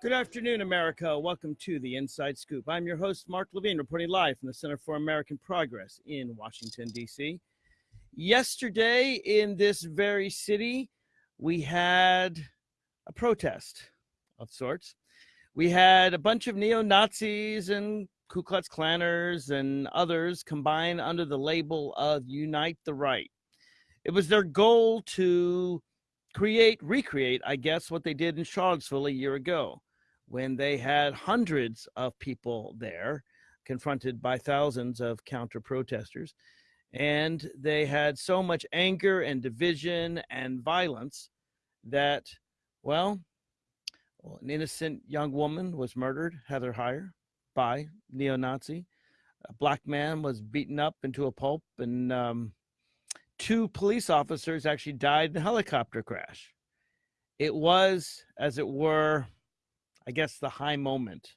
Good afternoon, America. Welcome to the Inside Scoop. I'm your host, Mark Levine, reporting live from the Center for American Progress in Washington, D.C. Yesterday, in this very city, we had a protest of sorts. We had a bunch of neo Nazis and Ku Klux Klanners and others combine under the label of Unite the Right. It was their goal to create, recreate, I guess, what they did in Charlottesville a year ago when they had hundreds of people there confronted by thousands of counter protesters. And they had so much anger and division and violence that, well, an innocent young woman was murdered, Heather Heyer, by neo Nazi. A black man was beaten up into a pulp, and um, two police officers actually died in a helicopter crash. It was, as it were, I guess, the high moment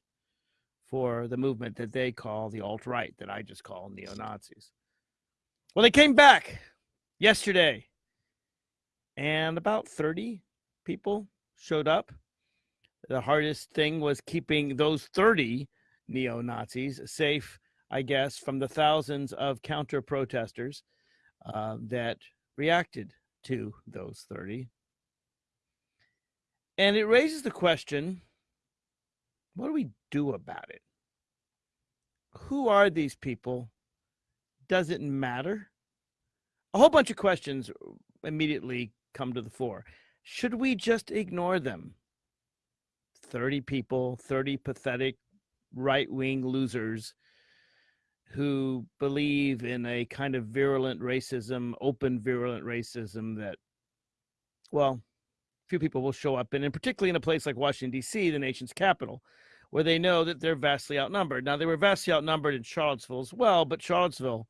for the movement that they call the alt right, that I just call neo Nazis. Well, they came back yesterday, and about 30 people showed up. The hardest thing was keeping those 30 neo Nazis safe, I guess, from the thousands of counter protesters uh, that reacted to those 30. And it raises the question what do we do about it? Who are these people? Does it matter? A whole bunch of questions immediately come to the fore. Should we just ignore them? 30 people, 30 pathetic right wing losers who believe in a kind of virulent racism, open virulent racism that, well, few people will show up in, and particularly in a place like Washington, D.C., the nation's capital, where they know that they're vastly outnumbered. Now, they were vastly outnumbered in Charlottesville as well, but Charlottesville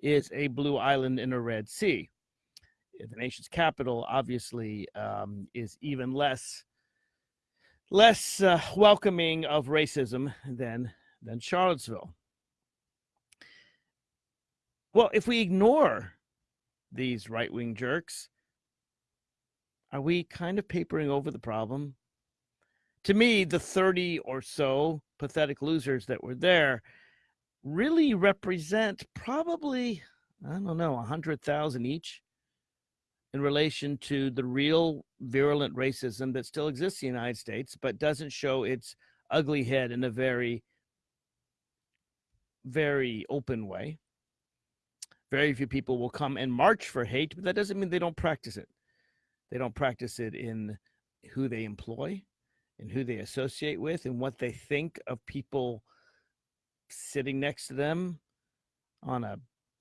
is a blue island in a red sea. The nation's capital, obviously, um, is even less less uh, welcoming of racism than than Charlottesville. Well, if we ignore these right wing jerks, are we kind of papering over the problem? To me, the 30 or so pathetic losers that were there really represent probably, I don't know, 100,000 each in relation to the real virulent racism that still exists in the United States, but doesn't show its ugly head in a very, very open way. Very few people will come and march for hate, but that doesn't mean they don't practice it. They don't practice it in who they employ, and who they associate with, and what they think of people sitting next to them on a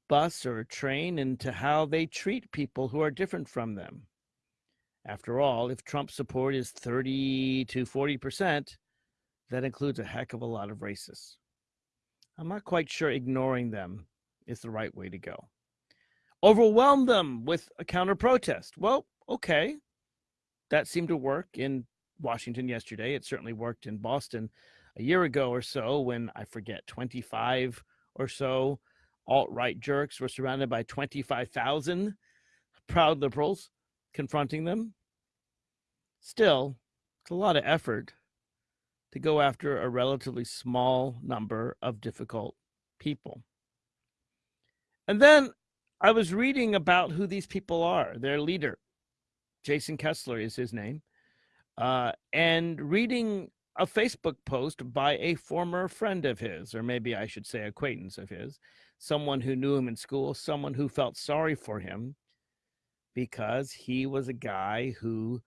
bus or a train, and to how they treat people who are different from them. After all, if Trump support is 30 to 40%, that includes a heck of a lot of racists. I'm not quite sure ignoring them is the right way to go. Overwhelm them with a counter protest. Well, okay. That seemed to work in Washington yesterday. It certainly worked in Boston a year ago or so when I forget 25 or so alt right jerks were surrounded by 25,000 proud liberals confronting them. Still, it's a lot of effort to go after a relatively small number of difficult people. And then I was reading about who these people are. Their leader, Jason Kessler is his name, uh, and reading a Facebook post by a former friend of his, or maybe I should say acquaintance of his, someone who knew him in school, someone who felt sorry for him because he was a guy who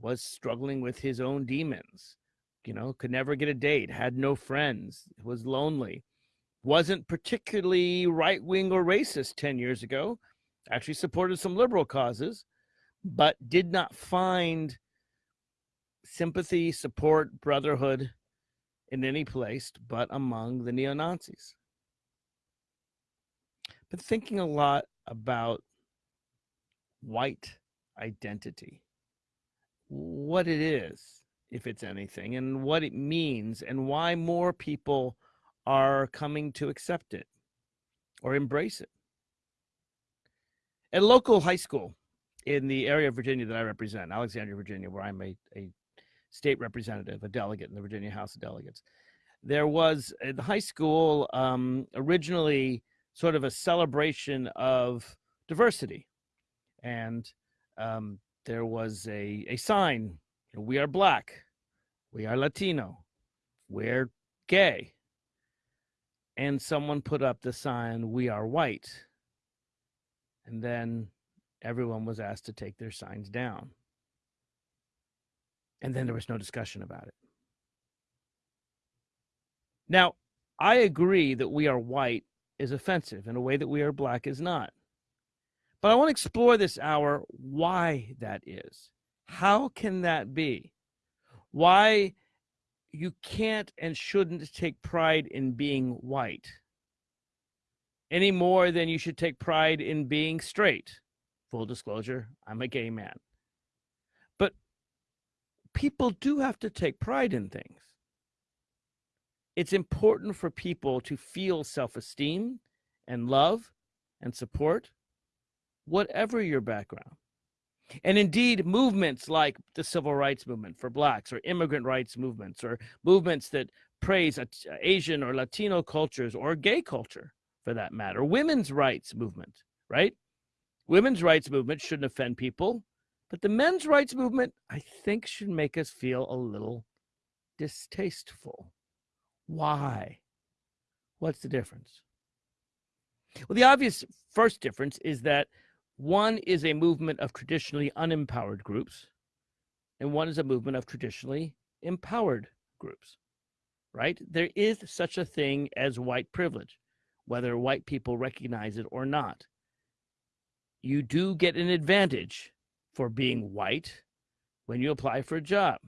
was struggling with his own demons, you know, could never get a date, had no friends, was lonely, wasn't particularly right wing or racist 10 years ago, actually supported some liberal causes, but did not find sympathy, support, brotherhood in any place but among the neo Nazis. But thinking a lot about white identity, what it is, if it's anything, and what it means, and why more people are coming to accept it or embrace it. At local high school in the area of Virginia that I represent, Alexandria, Virginia, where I'm a, a state representative, a delegate in the Virginia House of Delegates. There was at the high school um, originally sort of a celebration of diversity, and um, there was a a sign: "We are black, we are Latino, we're gay," and someone put up the sign, "We are white," and then everyone was asked to take their signs down. And then there was no discussion about it. Now, I agree that we are white is offensive in a way that we are black is not. But I want to explore this hour why that is. How can that be? Why you can't and shouldn't take pride in being white any more than you should take pride in being straight. Full disclosure, I'm a gay man. But people do have to take pride in things. It's important for people to feel self esteem and love and support, whatever your background. And indeed, movements like the civil rights movement for blacks or immigrant rights movements or movements that praise uh, Asian or Latino cultures or gay culture for that matter, women's rights movement, right? Women's rights movement shouldn't offend people, but the men's rights movement, I think, should make us feel a little distasteful. Why? What's the difference? Well, the obvious first difference is that one is a movement of traditionally unempowered groups, and one is a movement of traditionally empowered groups, right? There is such a thing as white privilege, whether white people recognize it or not you do get an advantage for being white when you apply for a job.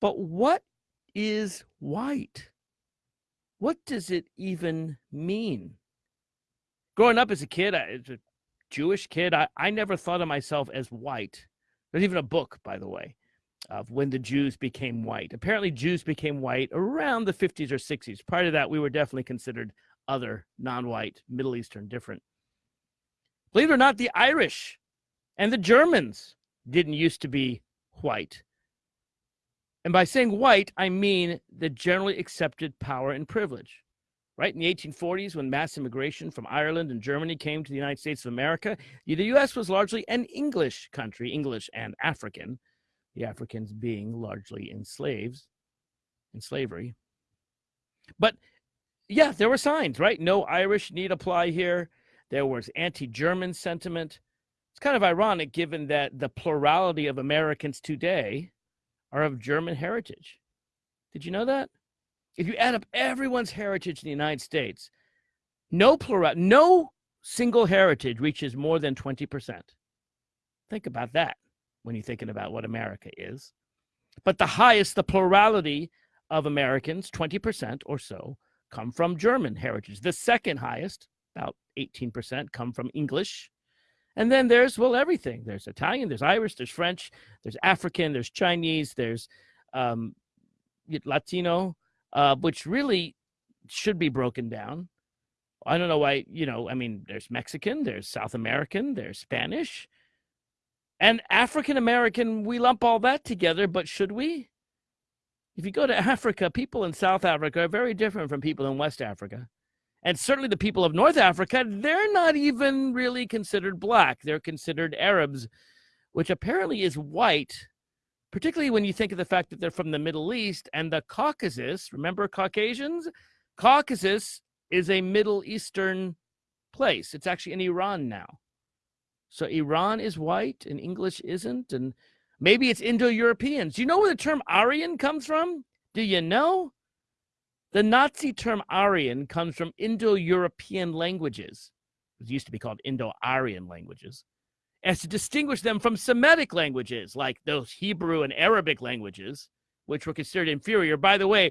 But what is white? What does it even mean? Growing up as a kid, as a Jewish kid, I, I never thought of myself as white. There's even a book, by the way, of when the Jews became white. Apparently, Jews became white around the 50s or 60s. Prior to that, we were definitely considered other, non white, Middle Eastern, different. Believe it or not, the Irish and the Germans didn't used to be white. And by saying white, I mean the generally accepted power and privilege. Right in the 1840s, when mass immigration from Ireland and Germany came to the United States of America, the U.S. was largely an English country, English and African, the Africans being largely enslaved in slavery. But yeah, there were signs, right? No Irish need apply here. There was anti German sentiment. It's kind of ironic given that the plurality of Americans today are of German heritage. Did you know that? If you add up everyone's heritage in the United States, no plural, no single heritage reaches more than 20%. Think about that when you're thinking about what America is. But the highest, the plurality of Americans, 20% or so, come from German heritage. The second highest, about 18% come from English. And then there's, well, everything. There's Italian, there's Irish, there's French, there's African, there's Chinese, there's um, Latino, uh, which really should be broken down. I don't know why, you know, I mean, there's Mexican, there's South American, there's Spanish, and African American. We lump all that together, but should we? If you go to Africa, people in South Africa are very different from people in West Africa and certainly the people of North Africa, they're not even really considered black. They're considered Arabs, which apparently is white, particularly when you think of the fact that they're from the Middle East and the Caucasus. Remember Caucasians? Caucasus is a Middle Eastern place. It's actually in Iran now. So Iran is white and English isn't. And maybe it's Indo Europeans. Do you know where the term Aryan comes from? Do you know? The Nazi term Aryan comes from Indo European languages, it used to be called Indo Aryan languages, as to distinguish them from Semitic languages like those Hebrew and Arabic languages, which were considered inferior. By the way,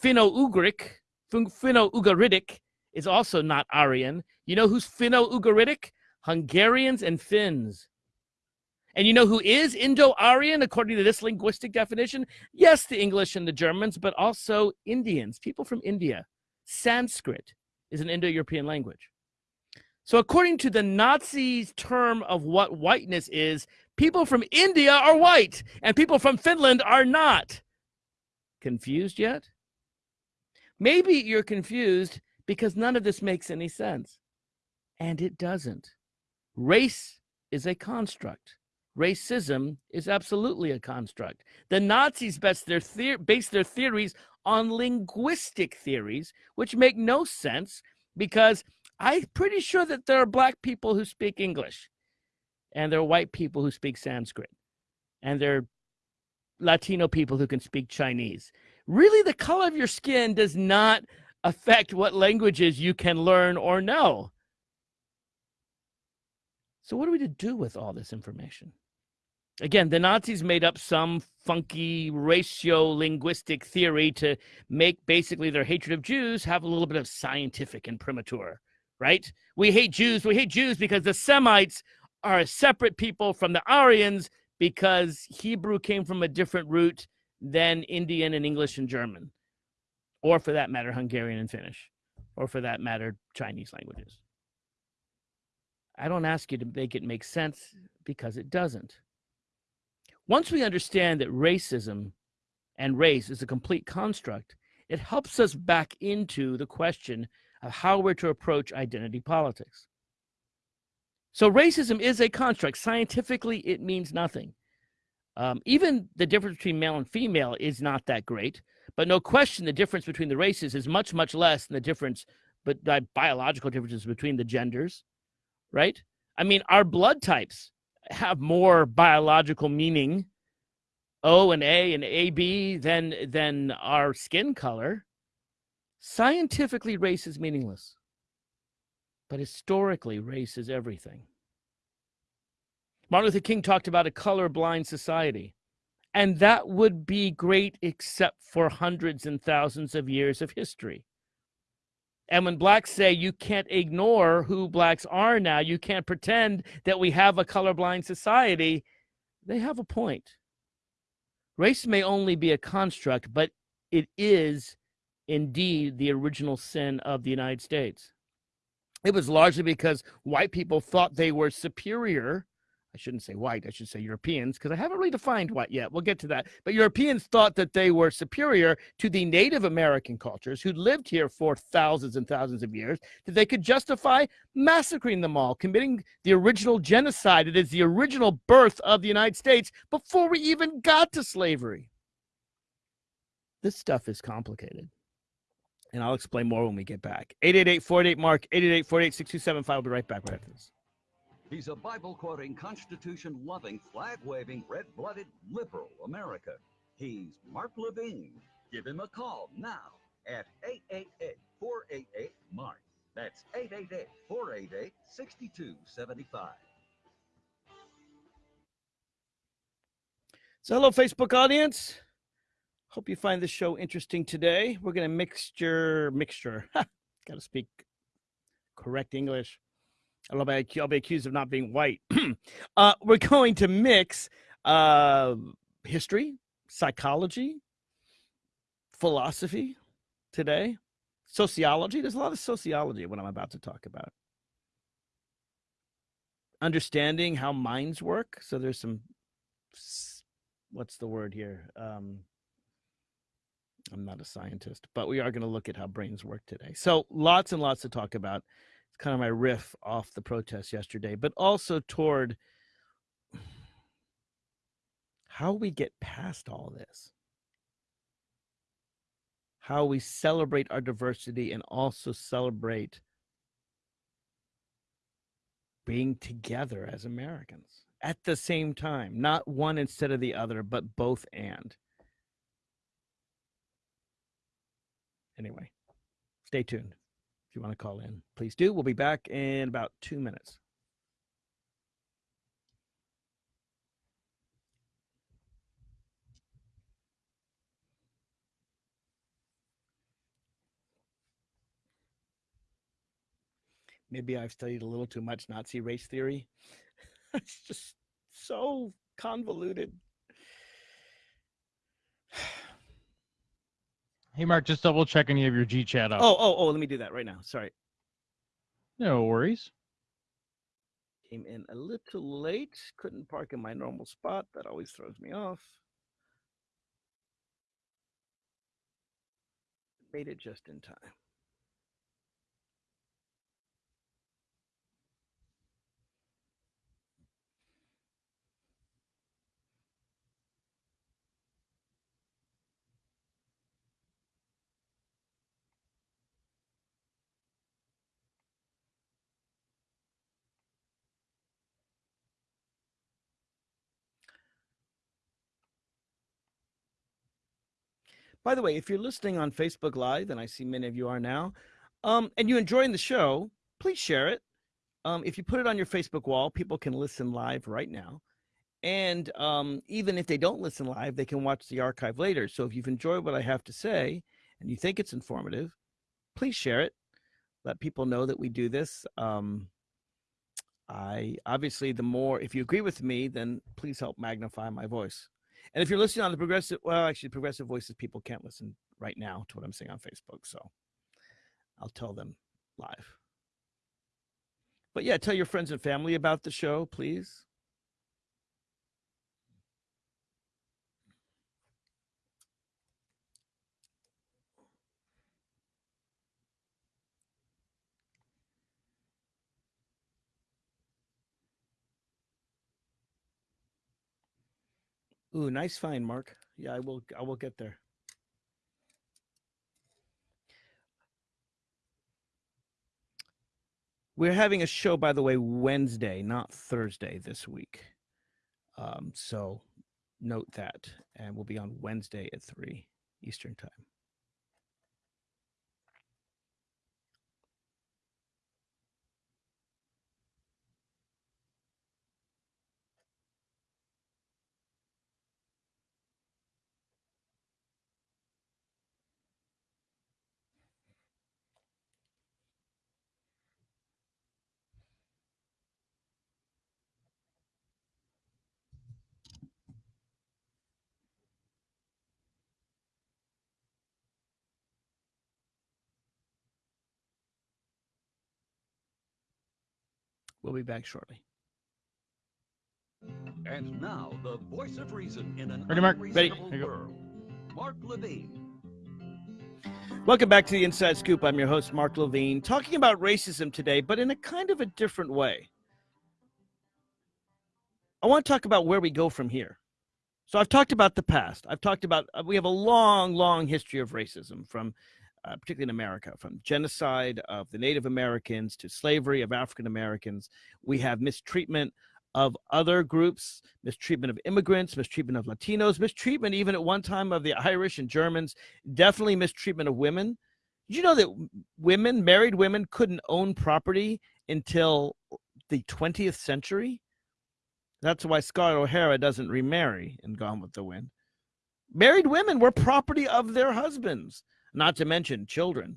Finno Ugric, Finno Ugaritic is also not Aryan. You know who's Finno Ugaritic? Hungarians and Finns. And you know who is Indo Aryan according to this linguistic definition? Yes, the English and the Germans, but also Indians, people from India. Sanskrit is an Indo European language. So, according to the Nazis' term of what whiteness is, people from India are white and people from Finland are not. Confused yet? Maybe you're confused because none of this makes any sense. And it doesn't. Race is a construct. Racism is absolutely a construct. The Nazis based their, the- based their theories on linguistic theories, which make no sense because I'm pretty sure that there are black people who speak English and there are white people who speak Sanskrit and there are Latino people who can speak Chinese. Really, the color of your skin does not affect what languages you can learn or know. So, what are we to do with all this information? Again, the Nazis made up some funky ratio linguistic theory to make basically their hatred of Jews have a little bit of scientific imprimatur, right? We hate Jews. We hate Jews because the Semites are a separate people from the Aryans because Hebrew came from a different root than Indian and English and German, or for that matter, Hungarian and Finnish, or for that matter, Chinese languages. I don't ask you to make it make sense because it doesn't. Once we understand that racism and race is a complete construct, it helps us back into the question of how we're to approach identity politics. So, racism is a construct. Scientifically, it means nothing. Um, even the difference between male and female is not that great, but no question the difference between the races is much, much less than the difference, but the biological differences between the genders, right? I mean, our blood types have more biological meaning O and A and AB than than our skin color. Scientifically, race is meaningless. But historically, race is everything. Martin Luther King talked about a colorblind society. And that would be great except for hundreds and thousands of years of history. And when blacks say you can't ignore who blacks are now, you can't pretend that we have a colorblind society, they have a point. Race may only be a construct, but it is indeed the original sin of the United States. It was largely because white people thought they were superior I shouldn't say white, I should say Europeans, because I haven't really defined white yet. We'll get to that. But Europeans thought that they were superior to the Native American cultures who lived here for thousands and thousands of years, that they could justify massacring them all, committing the original genocide. It is the original birth of the United States before we even got to slavery. This stuff is complicated. And I'll explain more when we get back. 888 48 Mark, 888 48 6275. I'll be right back right after this. He's a Bible quoting, Constitution loving, flag waving, red blooded liberal America. He's Mark Levine. Give him a call now at 888 488 Mark. That's 888 488 6275. So, hello, Facebook audience. Hope you find this show interesting today. We're going to mixture, mixture. Got to speak correct English. I'll be, I'll be accused of not being white. uh, we're going to mix uh, history, psychology, philosophy today, sociology. There's a lot of sociology what I'm about to talk about. Understanding how minds work. So there's some, what's the word here? Um, I'm not a scientist, but we are going to look at how brains work today. So lots and lots to talk about kind of my riff off the protest yesterday, but also toward how we get past all this. How we celebrate our diversity and also celebrate being together as Americans at the same time, not one instead of the other, but both and. Anyway, stay tuned you want to call in, please do. We'll be back in about two minutes. Maybe I've studied a little too much Nazi race theory. it's just so convoluted. Hey, Mark, just double checking you have your G chat up. Oh, oh, oh, let me do that right now. Sorry. No worries. Came in a little late. Couldn't park in my normal spot. That always throws me off. Made it just in time. By the way, if you're listening on Facebook Live, and I see many of you are now, um, and you're enjoying the show, please share it. Um, if you put it on your Facebook wall, people can listen live right now. And um, even if they don't listen live, they can watch the archive later. So if you've enjoyed what I have to say and you think it's informative, please share it. Let people know that we do this. Um, I obviously, the more, if you agree with me, then please help magnify my voice. And if you're listening on the progressive, well, actually, progressive voices people can't listen right now to what I'm saying on Facebook. So I'll tell them live. But yeah, tell your friends and family about the show, please. Ooh, nice find, Mark. Yeah, I will. I will get there. We're having a show, by the way, Wednesday, not Thursday this week. Um, so note that, and we'll be on Wednesday at three Eastern time. We'll be back shortly. And now, the voice of reason in an Ready, Mark? Ready. unreasonable Here world. Mark Levine. Welcome back to the Inside Scoop. I'm your host, Mark Levine, talking about racism today, but in a kind of a different way. I want to talk about where we go from here. So I've talked about the past. I've talked about uh, we have a long, long history of racism from, uh, particularly in America, from genocide of the Native Americans to slavery of African Americans. We have mistreatment of other groups, mistreatment of immigrants, mistreatment of Latinos, mistreatment even at one time of the Irish and Germans, definitely mistreatment of women. Did you know that women, married women, couldn't own property until the 20th century? That's why Scarlett O'Hara doesn't remarry in Gone with the Wind. Married women were property of their husbands, not to mention children.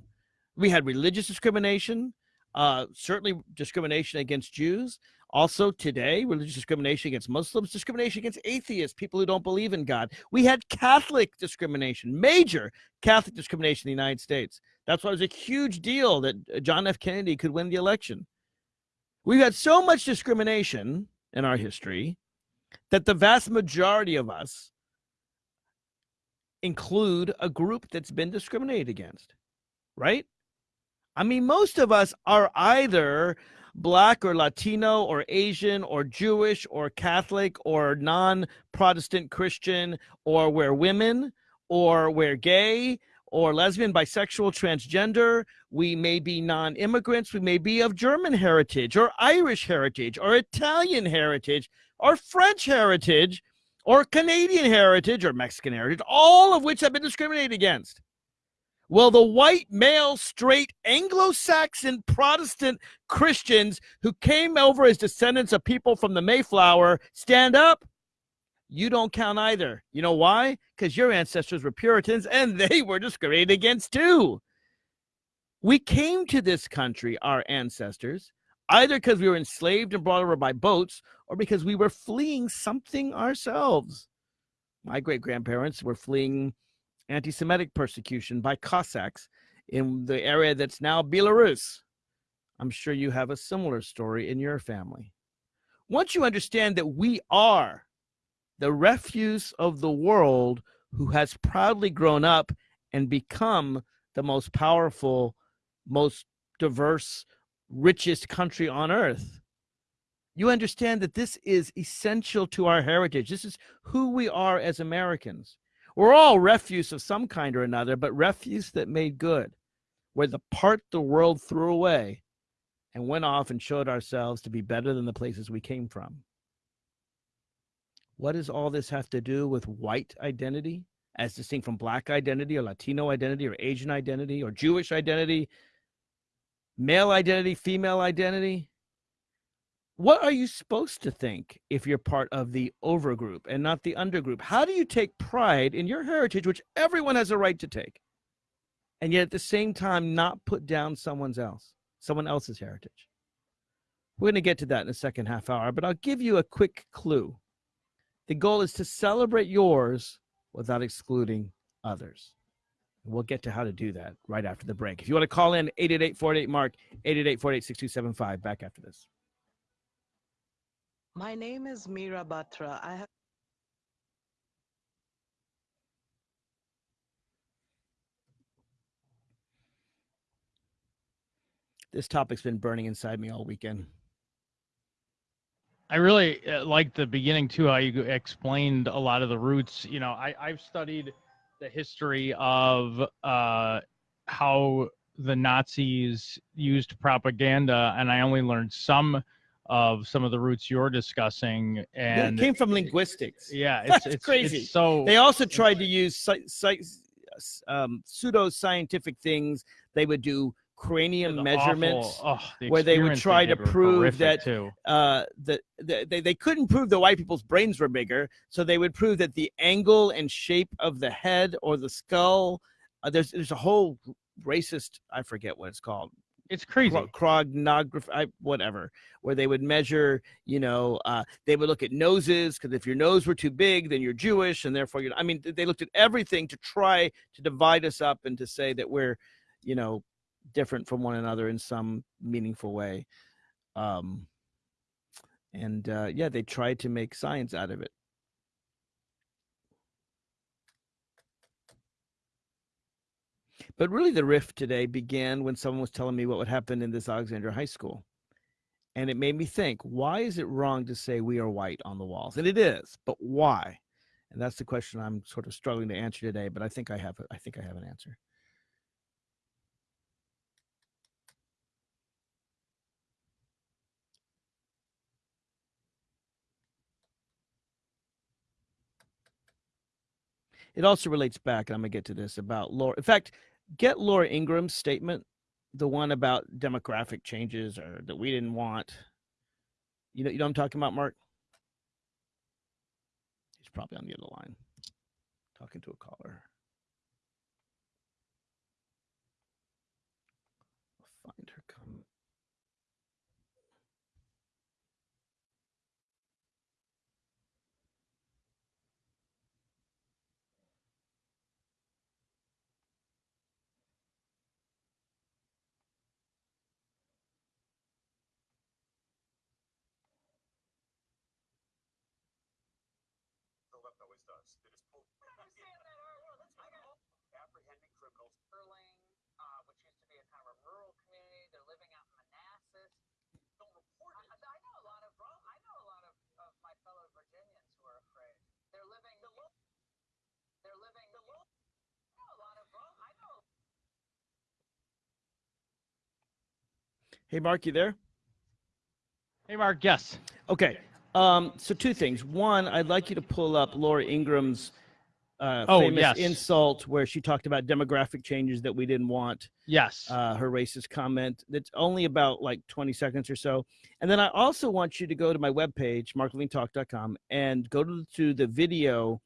We had religious discrimination, uh, certainly discrimination against Jews. Also, today, religious discrimination against Muslims, discrimination against atheists, people who don't believe in God. We had Catholic discrimination, major Catholic discrimination in the United States. That's why it was a huge deal that uh, John F. Kennedy could win the election. We've had so much discrimination in our history that the vast majority of us include a group that's been discriminated against, right? I mean, most of us are either black or Latino or Asian or Jewish or Catholic or non Protestant Christian or we're women or we're gay or lesbian, bisexual, transgender. We may be non immigrants. We may be of German heritage or Irish heritage or Italian heritage or French heritage or Canadian heritage or Mexican heritage, all of which have been discriminated against. Well, the white, male, straight, Anglo Saxon Protestant Christians who came over as descendants of people from the Mayflower stand up. You don't count either. You know why? Because your ancestors were Puritans and they were discriminated against too. We came to this country, our ancestors, either because we were enslaved and brought over by boats or because we were fleeing something ourselves. My great grandparents were fleeing anti Semitic persecution by Cossacks in the area that's now Belarus. I'm sure you have a similar story in your family. Once you understand that we are the refuse of the world who has proudly grown up and become the most powerful, most diverse, richest country on earth. You understand that this is essential to our heritage. This is who we are as Americans. We're all refuse of some kind or another, but refuse that made good, where the part the world threw away and went off and showed ourselves to be better than the places we came from. What does all this have to do with white identity, as distinct from black identity or Latino identity or Asian identity or Jewish identity, male identity, female identity? What are you supposed to think if you're part of the overgroup and not the undergroup? How do you take pride in your heritage, which everyone has a right to take, and yet at the same time not put down someone's else, someone else's heritage? We're going to get to that in the second half hour, but I'll give you a quick clue. The goal is to celebrate yours without excluding others. We'll get to how to do that right after the break. If you want to call in 888 Mark, 888 6275 back after this. My name is Mira Batra. I have This topic's been burning inside me all weekend. I really uh, like the beginning too, how you explained a lot of the roots. You know, I, I've studied the history of uh, how the Nazis used propaganda, and I only learned some of some of the roots you're discussing. Yeah, And it came from linguistics. yeah, it's That's it's crazy. It's so They also tried to use um, pseudo scientific things. They would do cranium the measurements. awful- oh, the where they would try to prove that- uh, that the, they, they couldn't prove the white people's brains were bigger, so they would prove that the angle and shape of the head or the skull. Uh, there's there's a whole racist I forget what it's called It's crazy. cro- chronograph I, whatever where they would measure you know uh, they would look at noses because if your nose were too big then you're jewish and therefore you're i mean they looked at everything to try to divide us up and to say that we're you know different from one another in some meaningful way um and uh yeah they tried to make science out of it But really, the rift today began when someone was telling me what would happen in this Alexandria High School. And it made me think, why is it wrong to say we are white on the walls? And it is, but why? And that's the question I'm sort of struggling to answer today, but I think I have I think I have an answer. It also relates back, and I'm gonna get to this about Laura. In fact, get Laura Ingraham's statement, the one about demographic changes or that we didn't want. You know, you know I'm talking about, Mark? He's probably on the other line, talking to a caller. I'll find her comment. Philip always does. They just pull. apprehending criminals. Sterling, uh, which used to be a kind of a rural community. They're living out in Manassas. Don't report it. I, I know a lot of I know a lot of, of my fellow Virginians who are afraid. They're living the low. They're living the low. I know a lot of I know. Hey, Mark, you there? Hey, Mark. Yes. Okay. Um, so two things. One, I'd like you to pull up Laura Ingraham's uh, Oh, famous yes. insult where she talked about demographic changes that we didn't want. Yes. uh, her racist comment. That's only about like 20 seconds or so. And then I also want you to go to my webpage, marklevinetalk.com, and go to, to the video,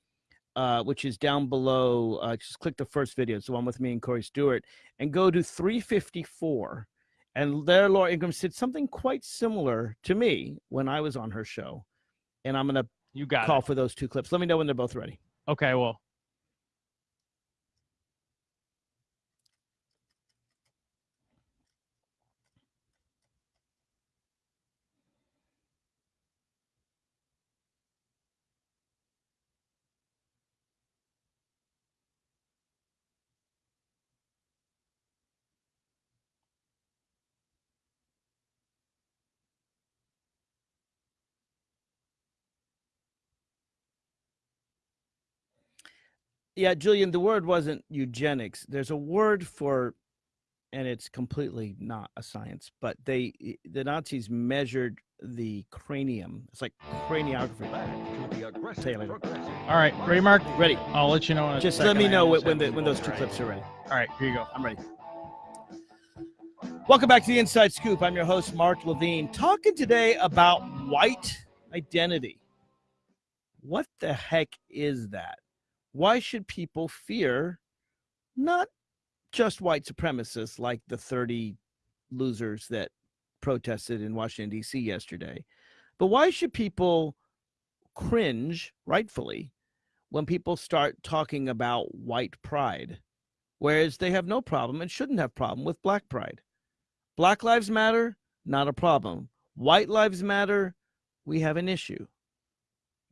uh, which is down below. Uh, just click the first video. It's the one with me and Corey Stewart, and go to 354. And there, Laura Ingraham said something quite similar to me when I was on her show. And I'm going to you got call it. for those two clips. Let me know when they're both ready. Okay. Well. Yeah, Julian, the word wasn't eugenics. There's a word for, and it's completely not a science, but they, the Nazis measured the cranium. It's like craniography. Back to the aggressive Tell you later. progressive. All right, ready, Mark? Ready. I'll let you know. In a Just let me know when, when, the, when those two All right. clips are ready. All right, here you go. I'm ready. Welcome back to the Inside Scoop. I'm your host, Mark Levine, talking today about white identity. What the heck is that? Why should people fear not just white supremacists like the 30 losers that protested in Washington, D.C. yesterday, but why should people cringe, rightfully, when people start talking about white pride? whereas they have no problem and shouldn't have problem with black pride. Black lives matter, not a problem. White lives matter, we have an issue.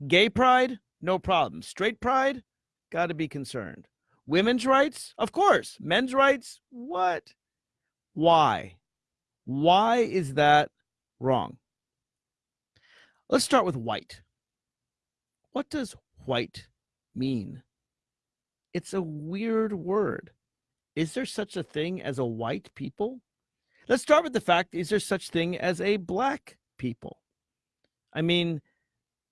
Gay pride, no problem. Straight pride, got to be concerned. Women's rights, of course. Men's rights, what? Why? Why is that wrong? Let's start with white. What does white mean? It's a weird word. Is there such a thing as a white people? Let's start with the fact is there such thing as a black people? I mean,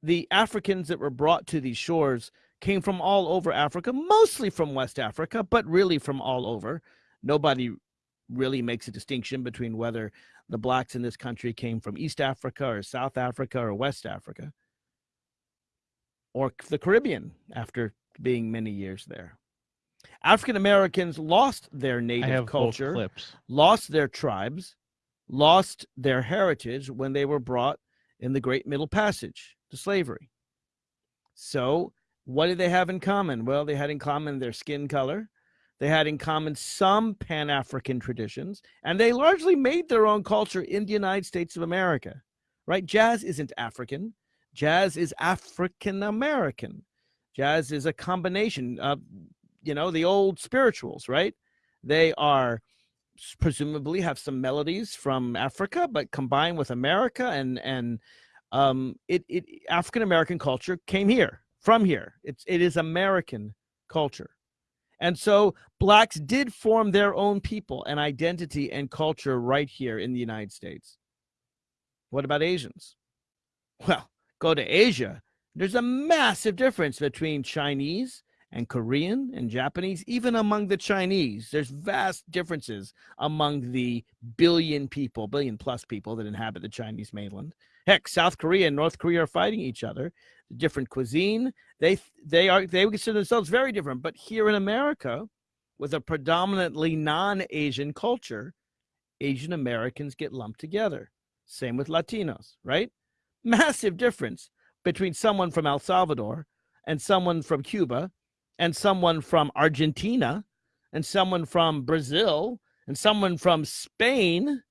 the Africans that were brought to these shores came from all over Africa, mostly from West Africa, but really from all over. Nobody really makes a distinction between whether the blacks in this country came from East Africa or South Africa or West Africa or the Caribbean after being many years there. African Americans lost their native culture, lost their tribes, lost their heritage when they were brought in the Great Middle Passage to slavery. So, what did they have in common? Well, they had in common their skin color. They had in common some Pan African traditions, and they largely made their own culture in the United States of America, right? Jazz isn't African, jazz is African American. Jazz is a combination of, you know, the old spirituals, right? They are presumably have some melodies from Africa, but combined with America and and um, it it African American culture came here from here. It's it is American culture, and so blacks did form their own people and identity and culture right here in the United States. What about Asians? Well, go to Asia. There's a massive difference between Chinese and Korean and Japanese, even among the Chinese. There's vast differences among the billion people, billion plus people that inhabit the Chinese mainland. Heck, South Korea and North Korea are fighting each other. Different cuisine. They they are they consider themselves very different. But here in America, with a predominantly non-Asian culture, Asian Americans get lumped together. Same with Latinos, right? Massive difference between someone from El Salvador and someone from Cuba and someone from Argentina and someone from Brazil and someone from Spain.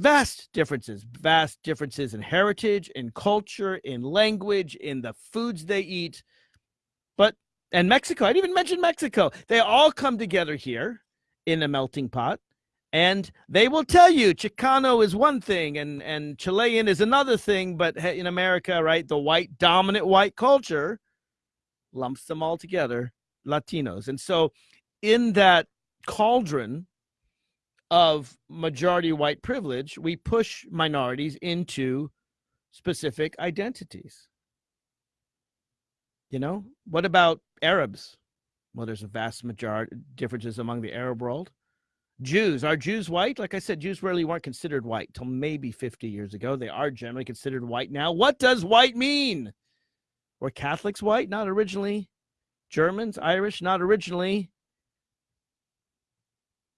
Vast differences, vast differences in heritage, in culture, in language, in the foods they eat. But, and Mexico, I didn't even mention Mexico. They all come together here in a melting pot. And they will tell you Chicano is one thing and, and Chilean is another thing. But in America, right, the white, dominant white culture lumps them all together, Latinos. And so, in that cauldron of majority white privilege, we push minorities into specific identities. You know, what about Arabs? Well, there's a vast majority differences among the Arab world. Jews are Jews white? Like I said, Jews really weren't considered white till maybe 50 years ago. They are generally considered white now. What does white mean? Were Catholics white? Not originally. Germans, Irish, not originally.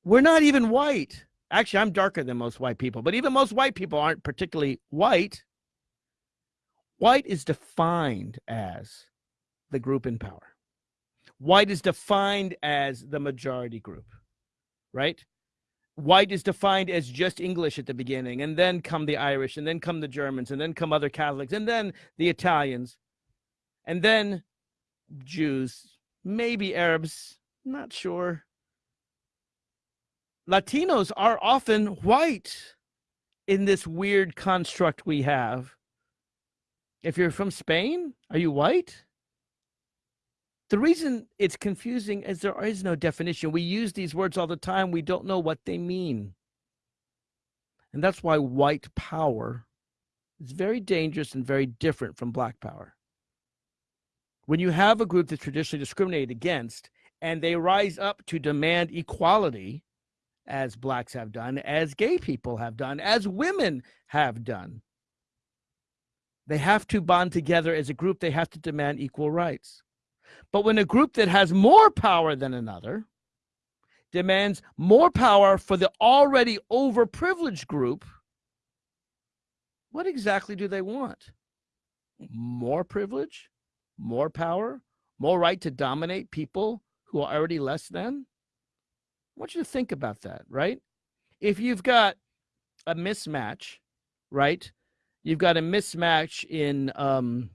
We're not even white. Actually, I'm darker than most white people, but even most white people aren't particularly white. White is defined as the group in power. White is defined as the majority group, right? White is defined as just English at the beginning, and then come the Irish, and then come the Germans, and then come other Catholics, and then the Italians, and then Jews, maybe Arabs, not sure. Latinos are often white in this weird construct we have. If you're from Spain, are you white? The reason it's confusing is there is no definition. We use these words all the time. We don't know what they mean. And that's why white power is very dangerous and very different from black power. When you have a group that's traditionally discriminated against and they rise up to demand equality, as blacks have done, as gay people have done, as women have done, they have to bond together as a group. They have to demand equal rights. But when a group that has more power than another demands more power for the already overprivileged group, what exactly do they want? More privilege? More power? More right to dominate people who are already less than? I want you to think about that, right? If you've got a mismatch, right? You've got a mismatch in um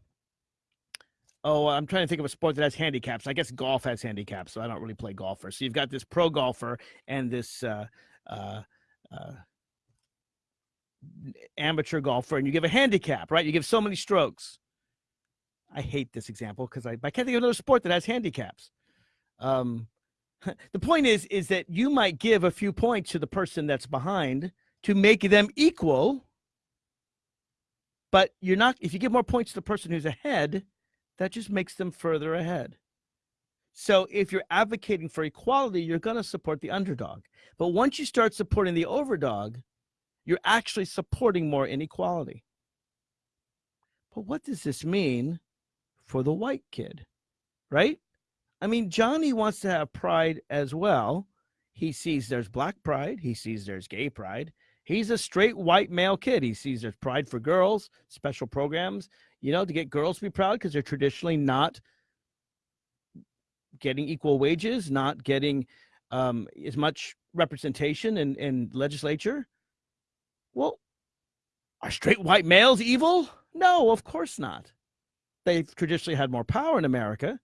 oh, I'm trying to think of a sport that has handicaps. I guess golf has handicaps, so I don't really play golfer. So you've got this pro golfer and this uh uh uh amateur golfer and you give a handicap, right? You give so many strokes. I hate this example because I, I can't think of another sport that has handicaps. Um, the point is, is that you might give a few points to the person that's behind to make them equal, but you're not. If you give more points to the person who's ahead, that just makes them further ahead. So if you're advocating for equality, you're going to support the underdog. But once you start supporting the overdog, you're actually supporting more inequality. But what does this mean for the white kid? Right? I mean, Johnny wants to have pride as well. He sees there's black pride, he sees there's gay pride. He's a straight white male kid. He sees there's pride for girls, special programs, you know, to get girls to be proud because they're traditionally not getting equal wages, not getting um, as much representation in, in legislature. Well, are straight white males evil? No, of course not. They've traditionally had more power in America,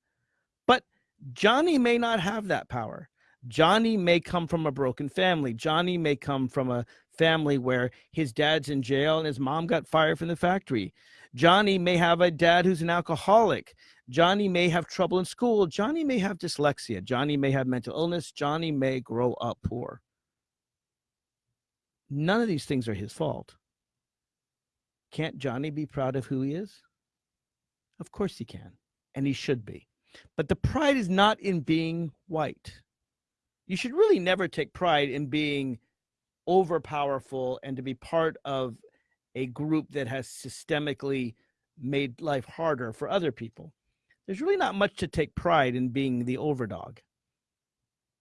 Johnny may not have that power. Johnny may come from a broken family. Johnny may come from a family where his dad's in jail and his mom got fired from the factory. Johnny may have a dad who's an alcoholic. Johnny may have trouble in school. Johnny may have dyslexia. Johnny may have mental illness. Johnny may grow up poor. None of these things are his fault. Can't Johnny be proud of who he is? Of course he can, and he should be. But the pride is not in being white. You should really never take pride in being overpowerful and to be part of a group that has systemically made life harder for other people. There's really not much to take pride in being the overdog.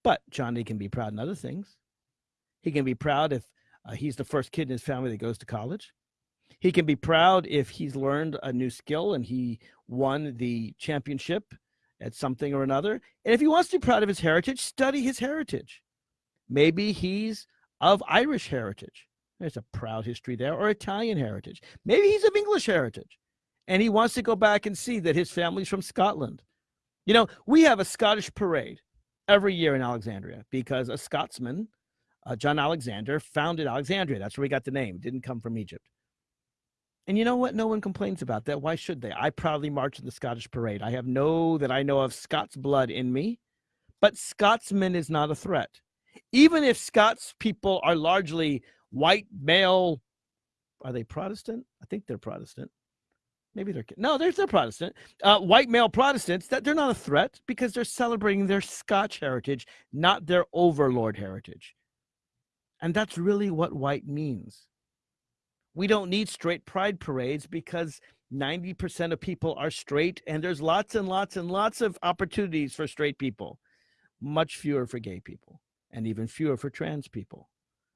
But Johnny can be proud in other things. He can be proud if uh, he's the first kid in his family that goes to college. He can be proud if he's learned a new skill and he won the championship at something or another. And if he wants to be proud of his heritage, study his heritage. Maybe he's of Irish heritage. There's a proud history there, or Italian heritage. Maybe he's of English heritage and he wants to go back and see that his family's from Scotland. You know, we have a Scottish parade every year in Alexandria because a Scotsman, uh, John Alexander, founded Alexandria. That's where we got the name. It didn't come from Egypt. And you know what? No one complains about that. Why should they? I proudly march in the Scottish parade. I have no that I know of Scots blood in me, but Scotsman is not a threat. Even if Scots people are largely white male, are they Protestant? I think they're Protestant. Maybe they're no, they're they're Protestant. Uh, white male Protestants that they're not a threat because they're celebrating their Scotch heritage, not their overlord heritage. And that's really what white means. We don't need straight pride parades because 90% of people are straight, and there's lots and lots and lots of opportunities for straight people, much fewer for gay people, and even fewer for trans people.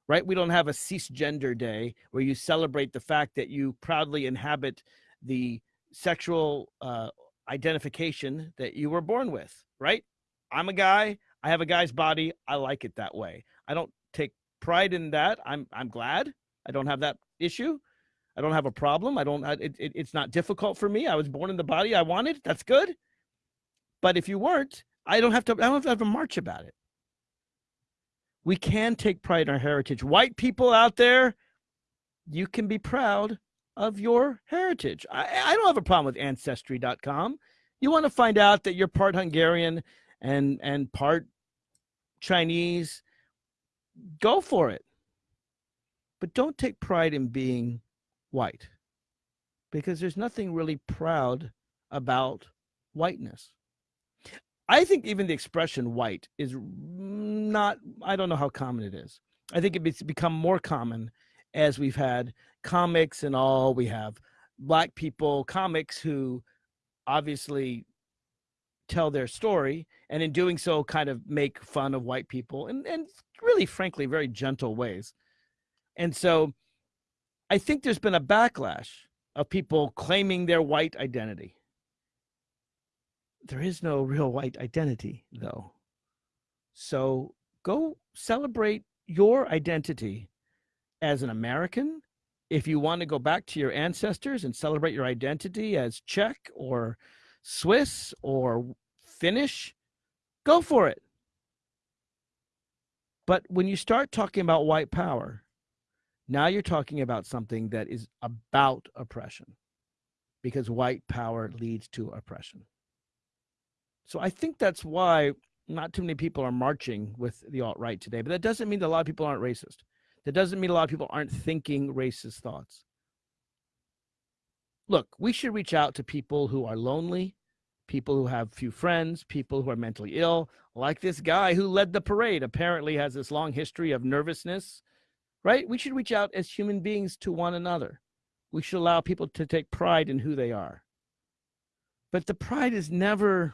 Right? We don't have a cisgender day where you celebrate the fact that you proudly inhabit the sexual uh, identification that you were born with. Right? I'm a guy. I have a guy's body. I like it that way. I don't take pride in that. I'm I'm glad. I don't have that issue. I don't have a problem. I don't. It, it, it's not difficult for me. I was born in the body I wanted. That's good. But if you weren't, I don't have to. I don't have to have a march about it. We can take pride in our heritage. White people out there, you can be proud of your heritage. I, I don't have a problem with ancestry.com. You want to find out that you're part Hungarian and and part Chinese, go for it. But don't take pride in being white because there's nothing really proud about whiteness. I think even the expression white is not, I don't know how common it is. I think it's become more common as we've had comics and all. We have black people, comics who obviously tell their story and in doing so kind of make fun of white people and, and really frankly very gentle ways and so i think there's been a backlash of people claiming their white identity. There is no real white identity though. So go celebrate your identity as an american. If you want to go back to your ancestors and celebrate your identity as czech or Swiss or Finnish, go for it. But when you start talking about white power, now you're talking about something that is about oppression because white power leads to oppression. So I think that's why not too many people are marching with the alt right today. But that doesn't mean that a lot of people aren't racist. That doesn't mean a lot of people aren't thinking racist thoughts. Look, we should reach out to people who are lonely, people who have few friends, people who are mentally ill, like this guy who led the parade, apparently has this long history of nervousness, right? We should reach out as human beings to one another. We should allow people to take pride in who they are. But the pride is never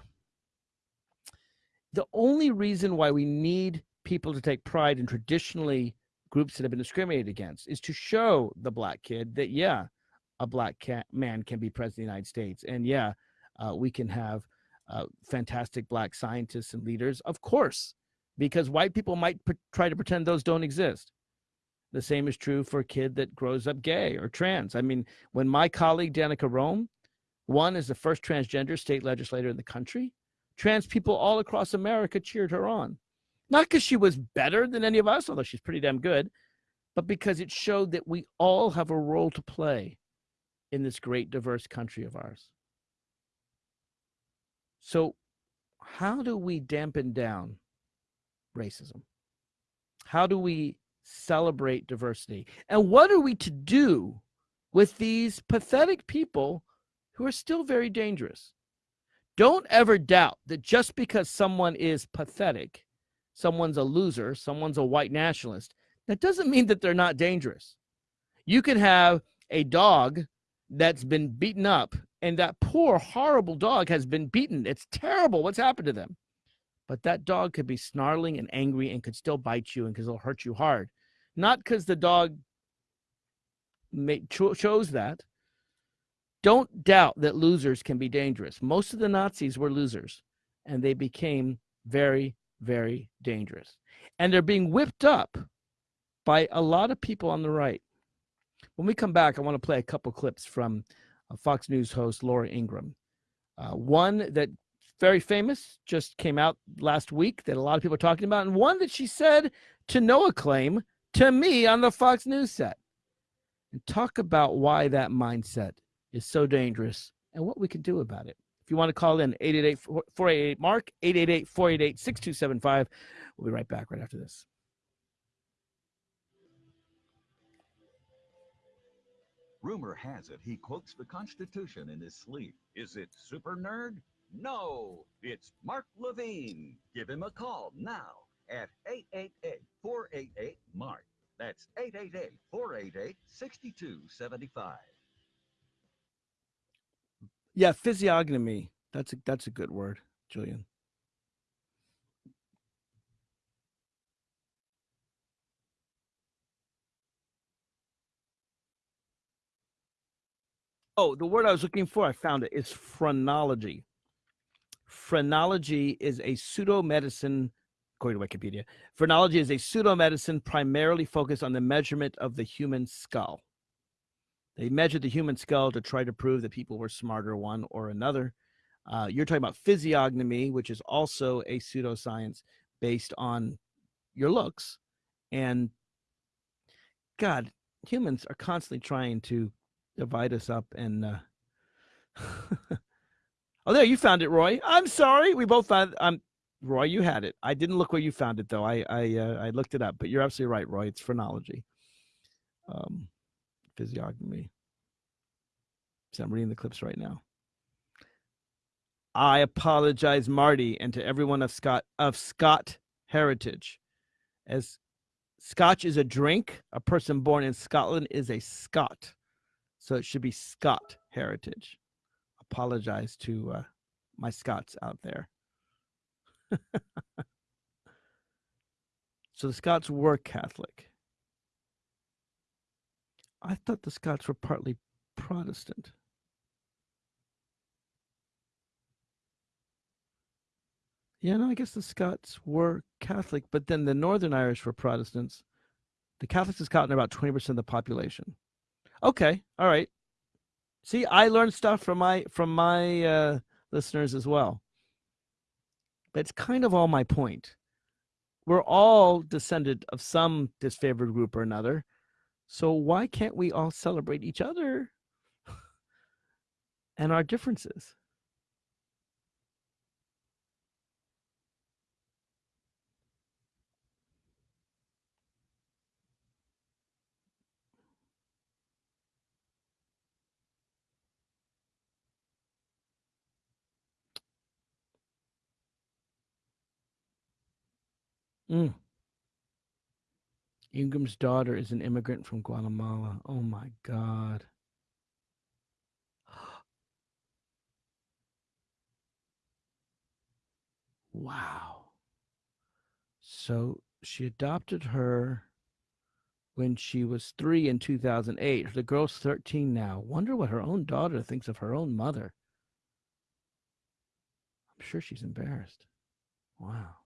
the only reason why we need people to take pride in traditionally groups that have been discriminated against is to show the black kid that, yeah, a black man can be president of the United States. And yeah, uh, we can have uh, fantastic black scientists and leaders, of course, because white people might try to pretend those don't exist. The same is true for a kid that grows up gay or trans. I mean, when my colleague Danica Roem won is the first transgender state legislator in the country, trans people all across America cheered her on. Not because she was better than any of us, although she's pretty damn good, but because it showed that we all have a role to play in this great diverse country of ours. So, how do we dampen down racism? How do we celebrate diversity? And what are we to do with these pathetic people who are still very dangerous? Don't ever doubt that just because someone is pathetic, someone's a loser, someone's a white nationalist, that doesn't mean that they're not dangerous. You can have a dog that's been beaten up and that poor horrible dog has been beaten it's terrible what's happened to them but that dog could be snarling and angry and could still bite you and because it'll hurt you hard. Not because the dog cho- chose that. Don't doubt that losers can be dangerous. Most of the nazis were losers and they became very very dangerous. And they're being whipped up by a lot of people on the right. When we come back i want to play a couple clips from Fox News host Laura Ingraham. Uh, one that very famous just came out last week that a lot of people are talking about, and one that she said to no acclaim to me on the Fox News set. And talk about why that mindset is so dangerous and what we can do about it. If you want to call in 888 488 Mark, 888 488 6275. We'll be right back right after this. Rumor has it he quotes the Constitution in his sleep. Is it super nerd? No, it's Mark Levine. Give him a call now at 888-488-MARK. That's 888-488-6275. Yeah, physiognomy. That's a that's a good word, Julian. Oh, the word I was looking for, I found it. It's phrenology. Phrenology is a pseudo medicine, according to Wikipedia. Phrenology is a pseudo medicine primarily focused on the measurement of the human skull. They measured the human skull to try to prove that people were smarter one or another. Uh, you're talking about physiognomy, which is also a pseudoscience based on your looks. And God, humans are constantly trying to divide us up and uh, Oh, there you found it, Roy. I'm sorry. We both found. Um, Roy, you had it. I didn't look where you found it though. I I uh, I looked it up, but you're absolutely right, Roy. It's phrenology, um, physiognomy. So I'm reading the clips right now. I apologize, Marty, and to everyone of Scot of Scot heritage. As Scotch is a drink, a person born in Scotland is a Scot, so it should be Scot heritage. Apologize to uh, my Scots out there. so the Scots were Catholic. I thought the Scots were partly Protestant. Yeah, no, I guess the Scots were Catholic, but then the Northern Irish were Protestants. The Catholics in Scotland are about 20% of the population. Okay, all right. See, I learned stuff from my from my uh, listeners as well. That's kind of all my point. We're all descended of some disfavored group or another. So why can't we all celebrate each other and our differences? Mm. Ingraham's daughter is an immigrant from Guatemala. Oh my God. Wow. So she adopted her when she was three in 2008. The girl's 13 now. Wonder what her own daughter thinks of her own mother. I'm sure she's embarrassed. Wow.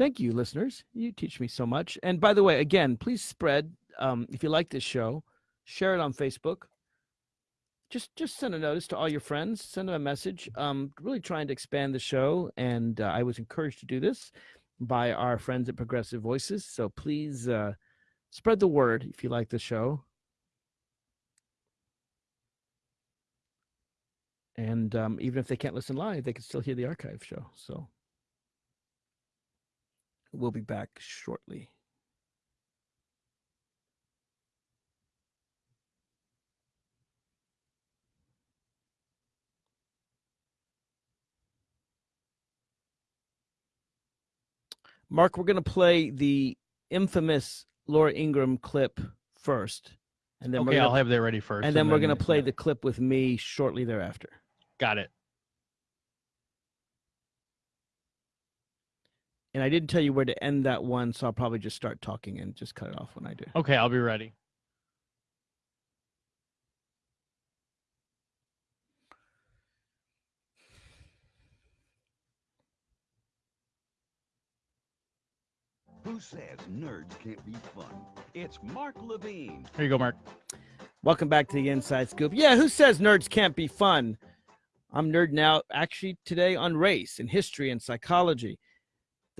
Thank you, listeners. You teach me so much. And by the way, again, please spread. Um, if you like this show, share it on Facebook. Just just send a notice to all your friends. Send them a message. Um, really trying to expand the show, and uh, I was encouraged to do this by our friends at Progressive Voices. So please uh, spread the word if you like the show. And um, even if they can't listen live, they can still hear the archive show. So. We'll be back shortly. Mark, we're going to play the infamous Laura Ingraham clip first. And then okay, we're gonna, I'll have that ready first. and then we're going to play yeah. the clip with me shortly thereafter. Got it. And I didn't tell you where to end that one, so I'll probably just start talking and just cut it off when I do. Okay, I'll be ready. Who says nerds can't be fun? It's Mark Levine. Here you go, Mark. Welcome back to the Inside Scoop. Yeah, who says nerds can't be fun? I'm nerding out actually today on race and history and psychology.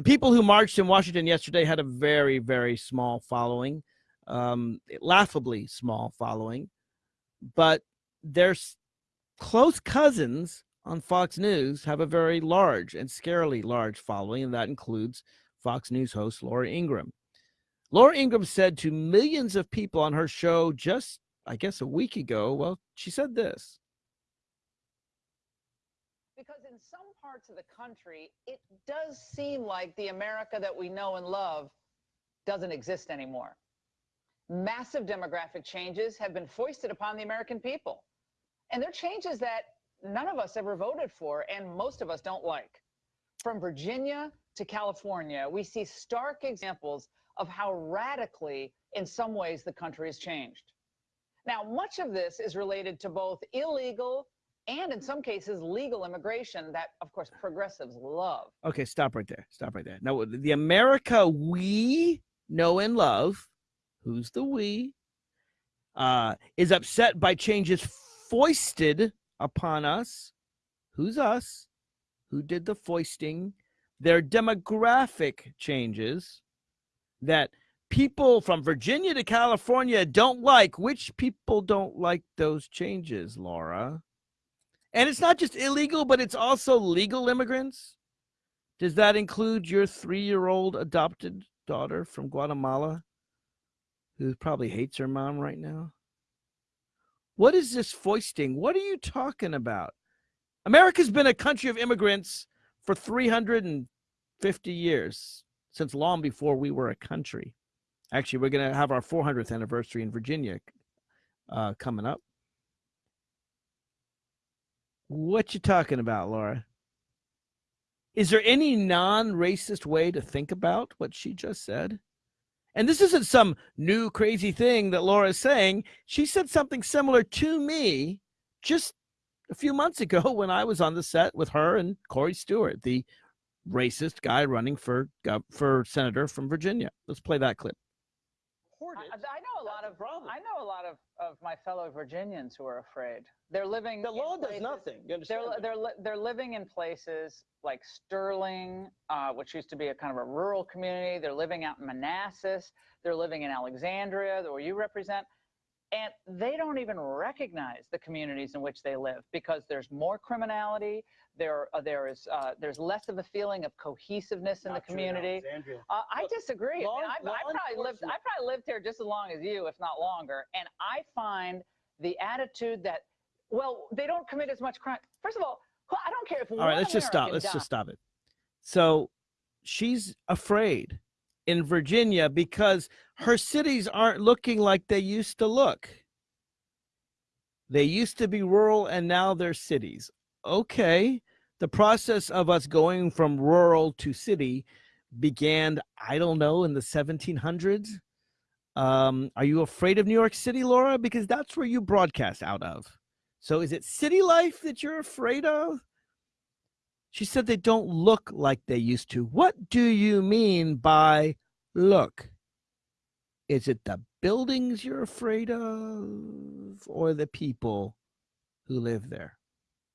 The people who marched in Washington yesterday had a very, very small following, um, laughably small following, but their close cousins on Fox News have a very large and scarily large following, and that includes Fox News host Laura Ingraham. Laura Ingraham said to millions of people on her show just, I guess, a week ago, well, she said this. Because in some parts of the country, it does seem like the America that we know and love doesn't exist anymore. Massive demographic changes have been foisted upon the American people. And they're changes that none of us ever voted for, and most of us don't like. From Virginia to California, we see stark examples of how radically, in some ways, the country has changed. Now, much of this is related to both illegal and, in some cases, legal immigration that, of course, progressives love. Okay, stop right there. Stop right there. Now, the America we know and love, who's the we, uh, is upset by changes foisted upon us. Who's us? Who did the foisting? Their demographic changes. that people from Virginia to California don't like. Which people don't like those changes, Laura? And it's not just illegal, but it's also legal immigrants. Does that include your three year old adopted daughter from Guatemala who probably hates her mom right now? What is this foisting? What are you talking about? America's been a country of immigrants for 350 years, since long before we were a country. Actually, we're going to have our 400th anniversary in Virginia uh, coming up. What you talking about, Laura? Is there any non-racist way to think about what she just said? And this isn't some new crazy thing that Laura is saying. She said something similar to me just a few months ago when I was on the set with her and Corey Stewart, the racist guy running for for senator from Virginia. Let's play that clip. I, I know a lot of I know a lot of, of my fellow Virginians who are afraid. They're living. The law does nothing. You understand? They're they're li- they're living in places like Sterling, uh, which used to be a kind of a rural community. They're living out in Manassas. They're living in Alexandria, where you represent, and they don't even recognize the communities in which they live because there's more criminality. There uh, there is uh, there's less of a feeling of cohesiveness in Not the community. Alexandria. Uh, I Look, disagree. I, mean, I, law I probably lived. I probably lived here just as long as you, if not longer. And I find the attitude that, well, they don't commit as much crime. First of all, I don't care if All right, let's just stop. Let's just stop it. So she's afraid in Virginia because her cities aren't looking like they used to look. They used to be rural and now they're cities. Okay. The process of us going from rural to city began, I don't know, in the 1700s. Um, are you afraid of New York City, Laura? Because that's where you broadcast out of. So is it city life that you're afraid of? She said they don't look like they used to. What do you mean by look? Is it the buildings you're afraid of or the people who live there?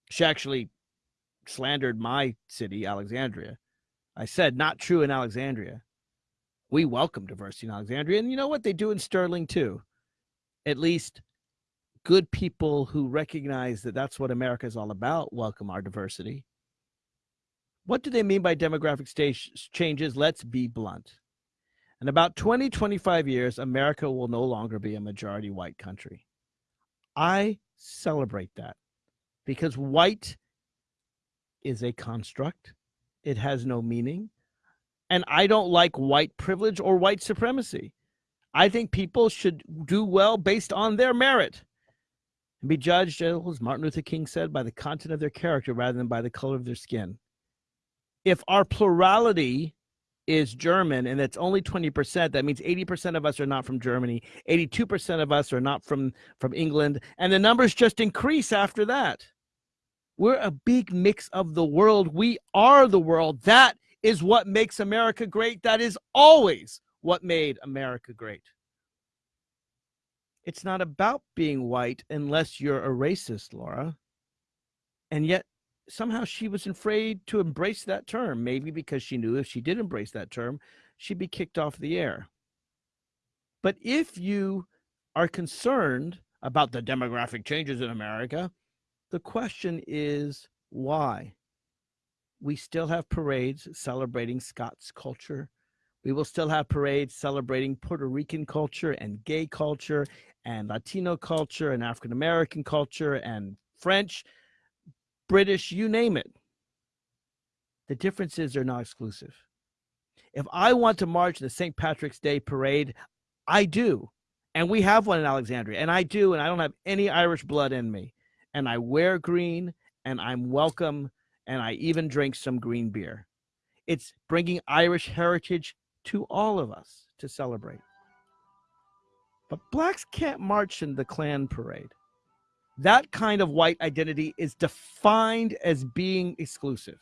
She actually slandered my city, Alexandria. I said, not true in Alexandria. We welcome diversity in Alexandria. And you know what? They do in Sterling too. At least good people who recognize that that's what America is all about welcome our diversity. What do they mean by demographic changes? Let's be blunt. In about 20, 25 years, America will no longer be a majority white country. I celebrate that because white is a construct, it has no meaning. And I don't like white privilege or white supremacy. I think people should do well based on their merit and be judged, as Martin Luther King said, by the content of their character rather than by the color of their skin if our plurality is German and it's only 20%, that means 80% of us are not from Germany, 82% of us are not from, from England, and the numbers just increase after that. We're a big mix of the world. We are the world. That is what makes America great. That is always what made America great. It's not about being white unless you're a racist, Laura. And yet somehow she was afraid to embrace that term, maybe because she knew if she did embrace that term, she'd be kicked off the air. But if you are concerned about the demographic changes in America, the question is why? We still have parades celebrating Scots culture. We will still have parades celebrating Puerto Rican culture and gay culture and Latino culture and African American culture and French British, you name it. The difference is they're not exclusive. If I want to march in the St. Patrick's Day parade, I do. And we have one in Alexandria, and I do, and I don't have any Irish blood in me. And I wear green, and I'm welcome, and I even drink some green beer. It's bringing Irish heritage to all of us to celebrate. But blacks can't march in the Klan parade that kind of white identity is defined as being exclusive.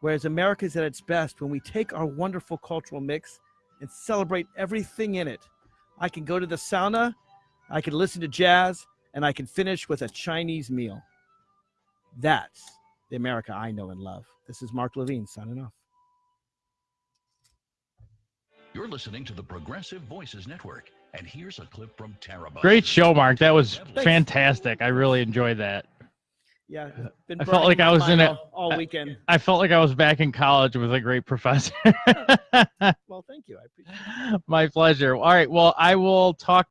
Whereas America is at its best when we take our wonderful cultural mix and celebrate everything in it. I can go to the sauna, I can listen to jazz, and I can finish with a Chinese meal. That's the America I know and love. This is Mark Levine signing off. You're listening to the Progressive Voices Network, and here's a clip from Tara. Buck. Great show, Mark. That was Thanks. fantastic. I really enjoyed that. Yeah, been I felt like I was in mind it- all, all weekend. I felt like I was back in college with a great professor. Well, thank you. I appreciate it. My pleasure. All right. Well, I will talk